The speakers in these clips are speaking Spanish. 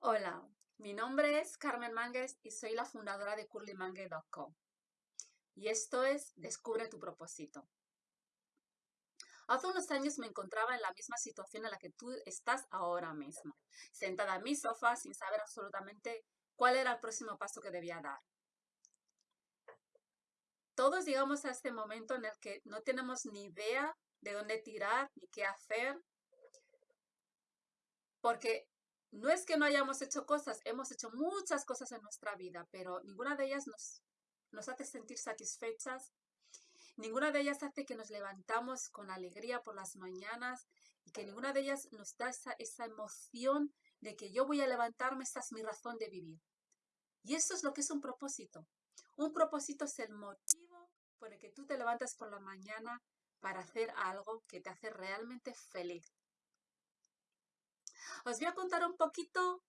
Hola, mi nombre es Carmen Mangues y soy la fundadora de curlymangue.com. Y esto es Descubre tu propósito. Hace unos años me encontraba en la misma situación en la que tú estás ahora mismo, sentada en mi sofá sin saber absolutamente cuál era el próximo paso que debía dar. Todos llegamos a este momento en el que no tenemos ni idea de dónde tirar ni qué hacer, porque no es que no hayamos hecho cosas, hemos hecho muchas cosas en nuestra vida, pero ninguna de ellas nos, hace sentir satisfechas, ninguna de ellas hace que nos levantamos con alegría por las mañanas y que ninguna de ellas nos da esa, esa emoción de que yo voy a levantarme, esta es mi razón de vivir. Y eso es lo que es un propósito. Un propósito es el motivo por el que tú te levantas por la mañana para hacer algo que te hace realmente feliz. Os voy a contar un poquito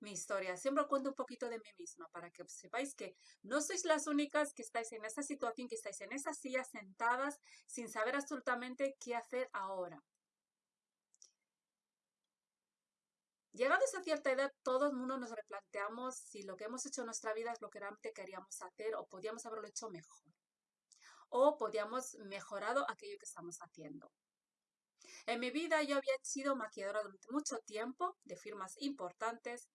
mi historia. Siempre cuento un poquito de mí misma para que sepáis que no sois las únicas que estáis en esa situación, que estáis en esa silla sentadas sin saber absolutamente qué hacer ahora. Llegados a cierta edad, todo el mundo nos replanteamos si lo que hemos hecho en nuestra vida es lo que realmente queríamos hacer o podíamos haberlo hecho mejor. O podíamos mejorado aquello que estamos haciendo. En mi vida yo había sido maquilladora durante mucho tiempo de firmas importantes.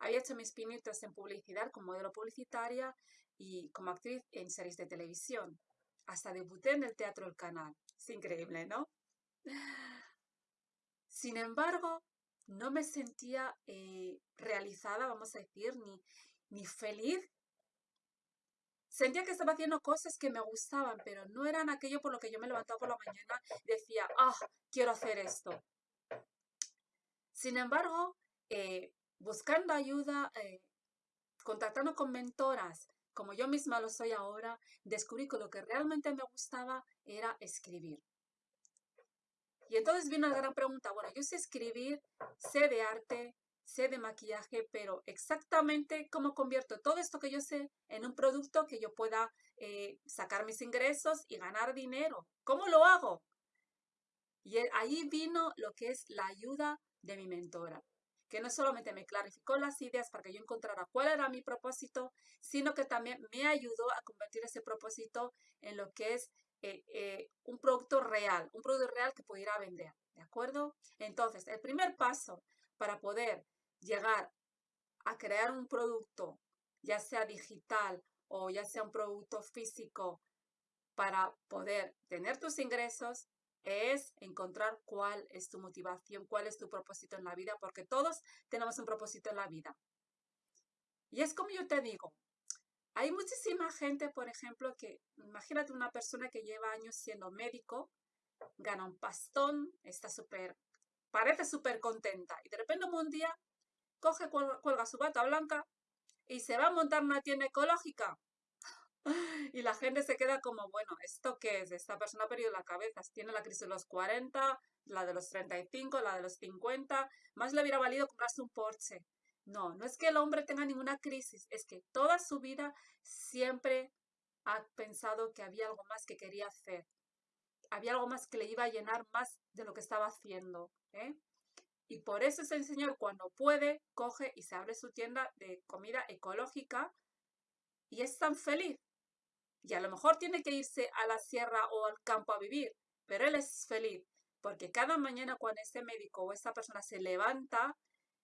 Había hecho mis pinitos en publicidad como modelo publicitaria y como actriz en series de televisión. Hasta debuté en el Teatro del Canal. Es increíble, ¿no? Sin embargo, no me sentía eh, realizada, vamos a decir, ni, ni feliz Sentía que estaba haciendo cosas que me gustaban, pero no eran aquello por lo que yo me levantaba por la mañana y decía, ah, quiero hacer esto. Sin embargo, eh, buscando ayuda, eh, contactando con mentoras, como yo misma lo soy ahora, descubrí que lo que realmente me gustaba era escribir. Y entonces vino la gran pregunta, bueno, yo sé escribir, sé de arte, sé de maquillaje, pero exactamente cómo convierto todo esto que yo sé en un producto que yo pueda eh, sacar mis ingresos y ganar dinero. ¿Cómo lo hago? Y ahí vino lo que es la ayuda de mi mentora, que no solamente me clarificó las ideas para que yo encontrara cuál era mi propósito, sino que también me ayudó a convertir ese propósito en lo que es eh, eh, un producto real, un producto real que pudiera vender. ¿De acuerdo? Entonces, el primer paso para poder llegar a crear un producto, ya sea digital o ya sea un producto físico, para poder tener tus ingresos, es encontrar cuál es tu motivación, cuál es tu propósito en la vida, porque todos tenemos un propósito en la vida. Y es como yo te digo, hay muchísima gente, por ejemplo, que imagínate una persona que lleva años siendo médico, gana un pastón, está súper, parece súper contenta y de repente un día coge, cuelga su bata blanca y se va a montar una tienda ecológica. Y la gente se queda como, bueno, ¿esto qué es? Esta persona ha perdido la cabeza. Tiene la crisis de los 40, la de los 35, la de los 50. Más le hubiera valido comprarse un Porsche. No, no es que el hombre tenga ninguna crisis, es que toda su vida siempre ha pensado que había algo más que quería hacer. Había algo más que le iba a llenar más de lo que estaba haciendo. ¿eh? Y por eso ese señor cuando puede, coge y se abre su tienda de comida ecológica y es tan feliz. Y a lo mejor tiene que irse a la sierra o al campo a vivir, pero él es feliz porque cada mañana cuando ese médico o esa persona se levanta,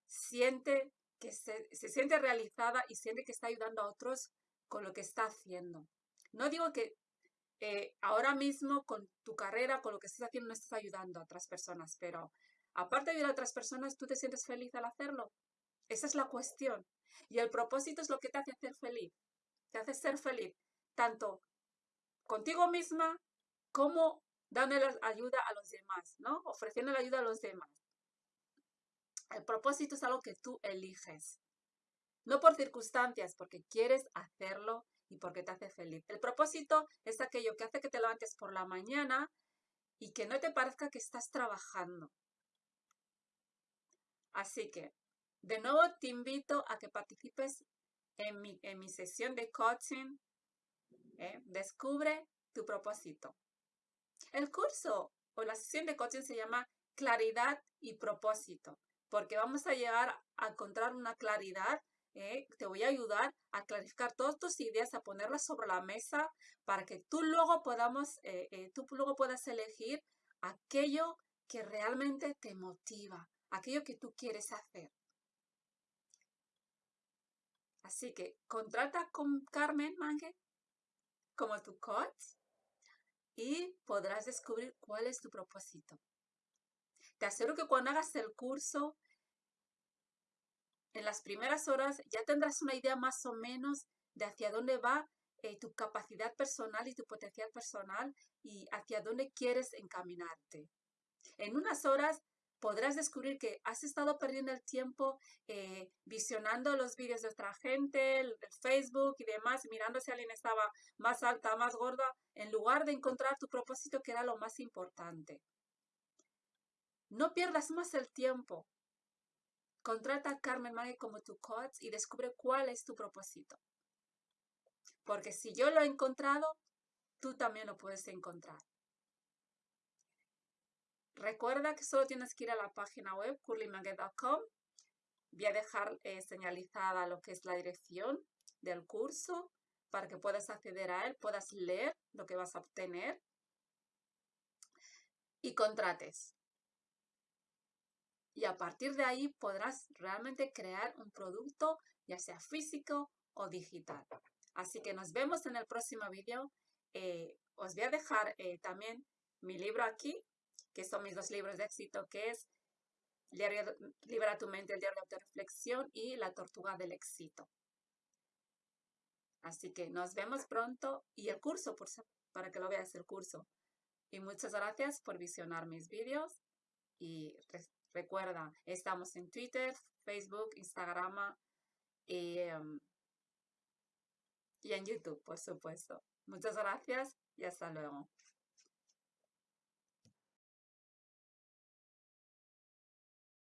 siente que se, siente realizada y siente que está ayudando a otros con lo que está haciendo. No digo que eh, ahora mismo con tu carrera, con lo que estás haciendo, no estás ayudando a otras personas, pero aparte de ayudar a otras personas, ¿tú te sientes feliz al hacerlo? Esa es la cuestión. Y el propósito es lo que te hace ser feliz. Te hace ser feliz, tanto contigo misma como dando ayuda a los demás, ¿no? Ofreciendo la ayuda a los demás. El propósito es algo que tú eliges. No por circunstancias, porque quieres hacerlo y porque te hace feliz. El propósito es aquello que hace que te levantes por la mañana y que no te parezca que estás trabajando. Así que, de nuevo te invito a que participes en mi, en mi sesión de coaching. ¿eh? Descubre tu propósito. El curso o la sesión de coaching se llama Claridad y Propósito. porque vamos a llegar a encontrar una claridad. ¿eh? Te voy a ayudar a clarificar todas tus ideas, a ponerlas sobre la mesa para que tú luego podamos, eh, tú luego puedas elegir aquello que realmente te motiva, aquello que tú quieres hacer. Así que contrata con Carmen Mangue como tu coach y podrás descubrir cuál es tu propósito. Te aseguro que cuando hagas el curso, en las primeras horas ya tendrás una idea más o menos de hacia dónde va eh, tu capacidad personal y tu potencial personal y hacia dónde quieres encaminarte. En unas horas podrás descubrir que has estado perdiendo el tiempo eh, visionando los vídeos de otra gente, el, Facebook y demás, mirando si alguien estaba más alta, más gorda, en lugar de encontrar tu propósito que era lo más importante. No pierdas más el tiempo. Contrata a Carmen Maggie como tu coach y descubre cuál es tu propósito. Porque si yo lo he encontrado, tú también lo puedes encontrar. Recuerda que solo tienes que ir a la página web curlymangue.com. Voy a dejar eh, señalizada lo que es la dirección del curso para que puedas acceder a él, puedas leer lo que vas a obtener y contrates. Y a partir de ahí podrás realmente crear un producto, ya sea físico o digital. Así que nos vemos en el próximo vídeo. Eh, os voy a dejar eh, también mi libro aquí que son mis dos libros de éxito, que es Libera tu mente, el diario de autorreflexión y La tortuga del éxito. Así que nos vemos pronto y el curso, por, para que lo veas el curso. Y muchas gracias por visionar mis vídeos y recuerda, estamos en Twitter, Facebook, Instagram y, em, y en YouTube, por supuesto. Muchas gracias y hasta luego.